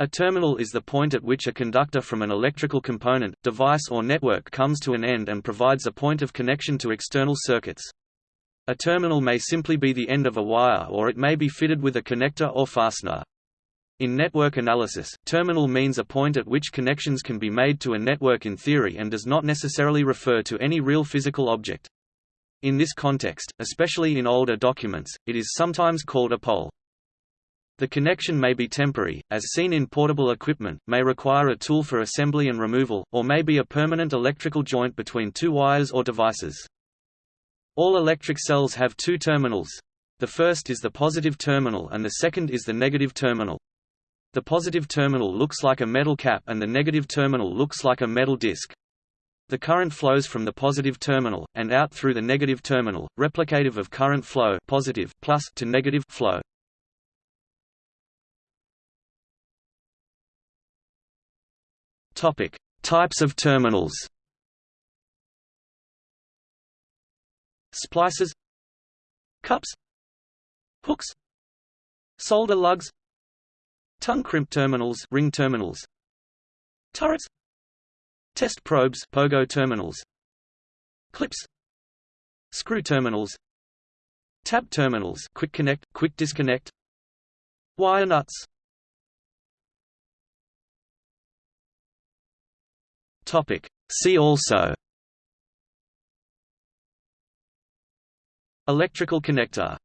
A terminal is the point at which a conductor from an electrical component, device or network comes to an end and provides a point of connection to external circuits. A terminal may simply be the end of a wire or it may be fitted with a connector or fastener. In network analysis, terminal means a point at which connections can be made to a network in theory and does not necessarily refer to any real physical object. In this context, especially in older documents, it is sometimes called a pole. The connection may be temporary, as seen in portable equipment, may require a tool for assembly and removal, or may be a permanent electrical joint between two wires or devices. All electric cells have two terminals. The first is the positive terminal and the second is the negative terminal. The positive terminal looks like a metal cap and the negative terminal looks like a metal disc. The current flows from the positive terminal, and out through the negative terminal, replicative of current flow positive plus to negative flow. Topic: Types of terminals. Splices. Cups. Hooks. Solder lugs. Tongue crimp terminals ring terminals. Turrets. Test probes pogo terminals. Clips. Screw terminals. Tap terminals quick connect, quick disconnect. Wire nuts Topic. See also Electrical connector